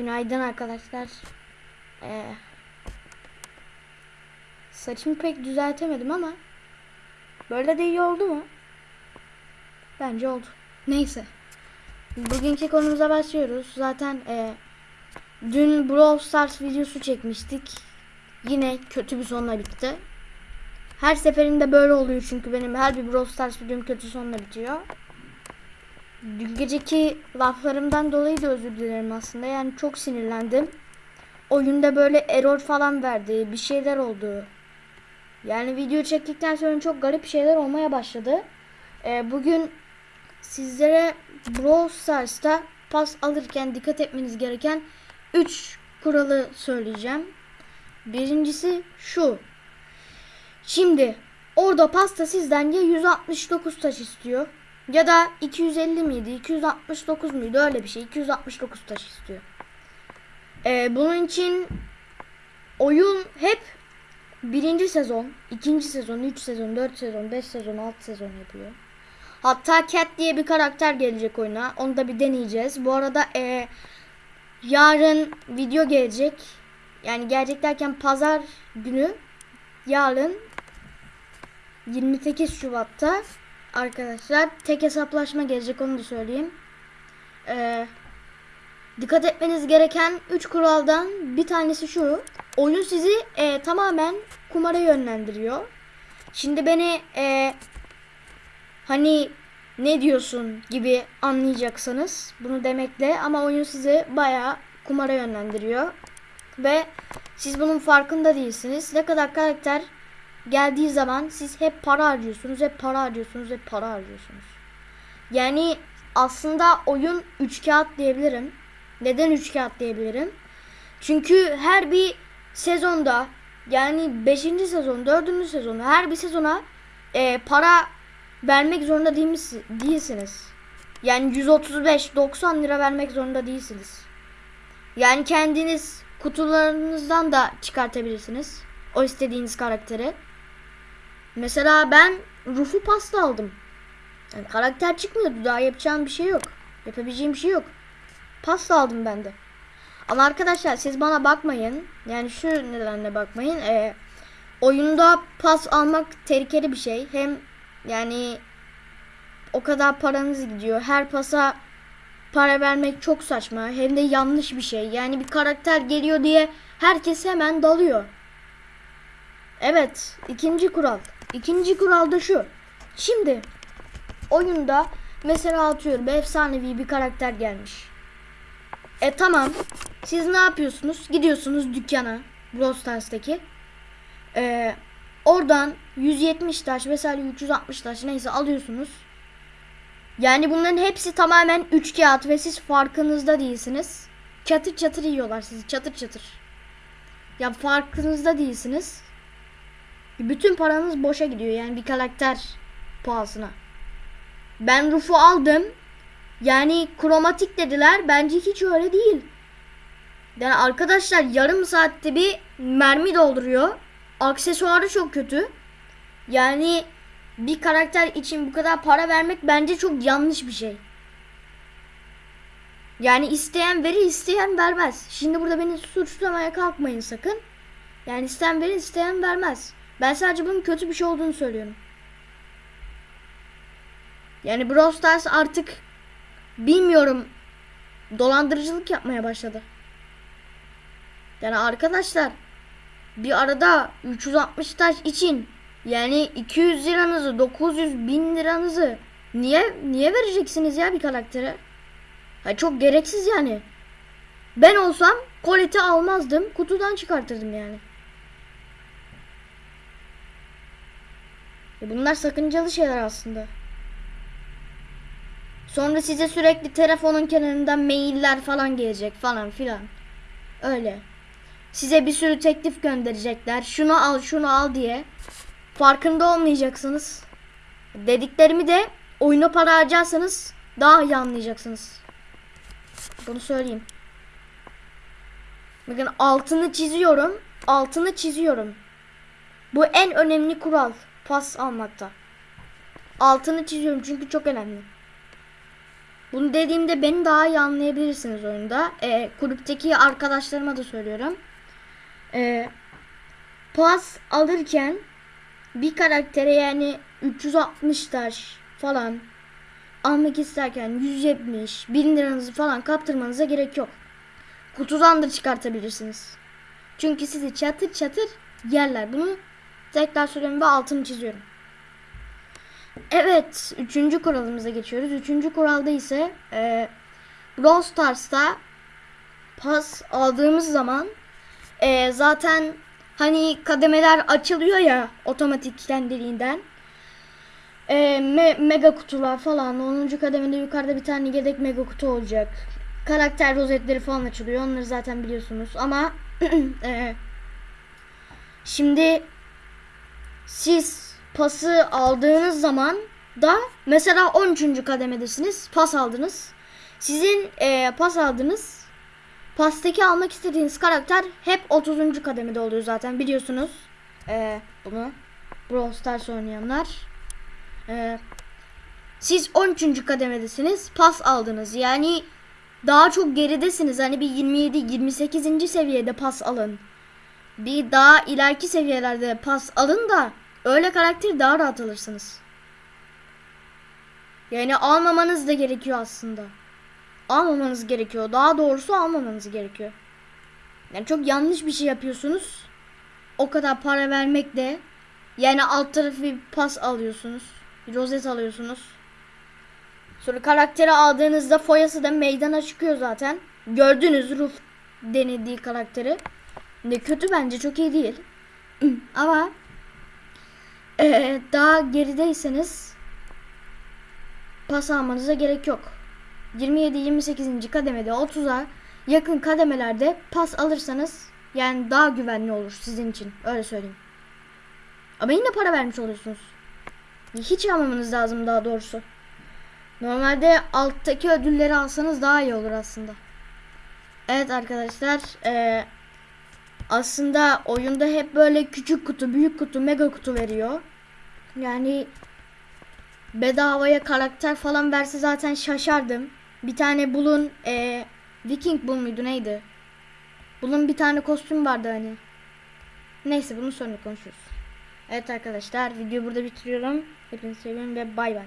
Günaydın arkadaşlar. Ee, saçımı pek düzeltemedim ama böyle de iyi oldu mu? Bence oldu. Neyse. Bugünkü konumuza başlıyoruz. Zaten e, dün Brawl Stars videosu çekmiştik. Yine kötü bir sonla bitti. Her seferinde böyle oluyor çünkü benim her bir Brawl Stars videom kötü sonla bitiyor. Dün geceki laflarımdan dolayı da özür dilerim aslında. Yani çok sinirlendim. Oyunda böyle error falan verdi. Bir şeyler oldu. Yani video çektikten sonra çok garip şeyler olmaya başladı. Ee, bugün sizlere Brawl Stars'ta pas alırken dikkat etmeniz gereken 3 kuralı söyleyeceğim. Birincisi şu. Şimdi orada pasta sizden ya 169 taş istiyor ya da 250 miydi 269 muydu öyle bir şey 269 taş istiyor. Ee, bunun için oyun hep birinci sezon, ikinci sezon, 3 sezon, 4 sezon, 5 sezon, 6 sezon yapıyor. Hatta Cat diye bir karakter gelecek oyuna. Onu da bir deneyeceğiz. Bu arada e, yarın video gelecek. Yani gelecek derken pazar günü yarın 28 Şubat'ta arkadaşlar tek hesaplaşma gelecek onu da söyleyeyim. Ee, dikkat etmeniz gereken 3 kuraldan bir tanesi şu. Oyun sizi e, tamamen kumara yönlendiriyor. Şimdi beni e, hani ne diyorsun gibi anlayacaksınız bunu demekle ama oyun sizi bayağı kumara yönlendiriyor ve siz bunun farkında değilsiniz. Ne kadar karakter geldiği zaman siz hep para harcıyorsunuz, hep para harcıyorsunuz, hep para harcıyorsunuz. Yani aslında oyun 3 kağıt diyebilirim. Neden 3 kağıt diyebilirim? Çünkü her bir sezonda yani 5. sezon, 4. sezon her bir sezona e, para vermek zorunda değil mis- değilsiniz. Yani 135-90 lira vermek zorunda değilsiniz. Yani kendiniz kutularınızdan da çıkartabilirsiniz. O istediğiniz karakteri. Mesela ben Rufu pasta aldım. Yani karakter çıkmıyordu. Daha yapacağım bir şey yok. Yapabileceğim bir şey yok. Pasta aldım ben de. Ama arkadaşlar siz bana bakmayın. Yani şu nedenle bakmayın. Ee, oyunda pas almak tehlikeli bir şey. Hem yani o kadar paranız gidiyor. Her pasa para vermek çok saçma. Hem de yanlış bir şey. Yani bir karakter geliyor diye herkes hemen dalıyor. Evet, ikinci kural. İkinci kural da şu. Şimdi oyunda mesela atıyorum efsanevi bir karakter gelmiş. E tamam. Siz ne yapıyorsunuz? Gidiyorsunuz dükkana. Brawl Stars'taki. Ee, oradan 170 taş mesela 360 taş neyse alıyorsunuz. Yani bunların hepsi tamamen 3 kağıt ve siz farkınızda değilsiniz. Çatır çatır yiyorlar sizi çatır çatır. Ya farkınızda değilsiniz. Bütün paranız boşa gidiyor yani bir karakter pahasına. Ben Ruf'u aldım. Yani kromatik dediler. Bence hiç öyle değil. Yani arkadaşlar yarım saatte bir mermi dolduruyor. Aksesuarı çok kötü. Yani bir karakter için bu kadar para vermek bence çok yanlış bir şey. Yani isteyen verir, isteyen vermez. Şimdi burada beni suçlamaya kalkmayın sakın. Yani isteyen verir, isteyen vermez. Ben sadece bunun kötü bir şey olduğunu söylüyorum. Yani Brawl Stars artık bilmiyorum dolandırıcılık yapmaya başladı. Yani arkadaşlar bir arada 360 taş için yani 200 liranızı 900 bin liranızı niye niye vereceksiniz ya bir karaktere? Ha çok gereksiz yani. Ben olsam koleti almazdım kutudan çıkartırdım yani. Bunlar sakıncalı şeyler aslında. Sonra size sürekli telefonun kenarından mailler falan gelecek falan filan. Öyle. Size bir sürü teklif gönderecekler. Şunu al, şunu al diye. Farkında olmayacaksınız. Dediklerimi de oyuna para harcarsanız daha iyi anlayacaksınız. Bunu söyleyeyim. Bakın altını çiziyorum. Altını çiziyorum. Bu en önemli kural. Pas almakta. Altını çiziyorum çünkü çok önemli. Bunu dediğimde beni daha iyi anlayabilirsiniz oyunda. Ee, kulüpteki arkadaşlarıma da söylüyorum. Ee, pas alırken bir karaktere yani 360 taş falan almak isterken 170 bin liranızı falan kaptırmanıza gerek yok. Kutudan da çıkartabilirsiniz. Çünkü sizi çatır çatır yerler. Bunu tekrar söylüyorum ve altını çiziyorum. Evet, üçüncü kuralımıza geçiyoruz. Üçüncü kuralda ise e, Brawl Stars'ta pas aldığımız zaman e, zaten hani kademeler açılıyor ya otomatik kendiliğinden. E, me- mega kutular falan 10. kademede yukarıda bir tane yedek mega kutu olacak. Karakter rozetleri falan açılıyor. Onları zaten biliyorsunuz ama e, şimdi siz pası aldığınız zaman da mesela 13. kademedesiniz. Pas aldınız. Sizin e, pas aldınız. Pastaki almak istediğiniz karakter hep 30. kademede oluyor zaten biliyorsunuz. E, bunu Brawl Stars oynayanlar. E, siz 13. kademedesiniz. Pas aldınız. Yani daha çok geridesiniz. Hani bir 27 28. seviyede pas alın. Bir daha ileriki seviyelerde pas alın da öyle karakteri daha rahat alırsınız. Yani almamanız da gerekiyor aslında. Almamanız gerekiyor. Daha doğrusu almamanız gerekiyor. Yani çok yanlış bir şey yapıyorsunuz. O kadar para vermek de yani alt tarafı bir pas alıyorsunuz. Bir rozet alıyorsunuz. Sonra karakteri aldığınızda foyası da meydana çıkıyor zaten. Gördünüz Ruf denediği karakteri. Ne kötü bence çok iyi değil. Ama eee, daha gerideyseniz pas almanıza gerek yok. 27-28. kademede 30'a yakın kademelerde pas alırsanız yani daha güvenli olur sizin için. Öyle söyleyeyim. Ama yine para vermiş oluyorsunuz. Hiç almamanız lazım daha doğrusu. Normalde alttaki ödülleri alsanız daha iyi olur aslında. Evet arkadaşlar. eee, aslında oyunda hep böyle küçük kutu, büyük kutu, mega kutu veriyor. Yani bedavaya karakter falan verse zaten şaşardım. Bir tane bulun eee Viking bul muydu neydi? Bulun bir tane kostüm vardı hani. Neyse bunu sonra konuşuruz. Evet arkadaşlar videoyu burada bitiriyorum. Hepinizi seviyorum ve bay bay.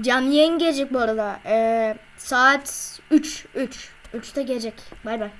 Canlı yayın gelecek bu arada. Ee, saat 3. 3. 3'te gelecek. Bay bay.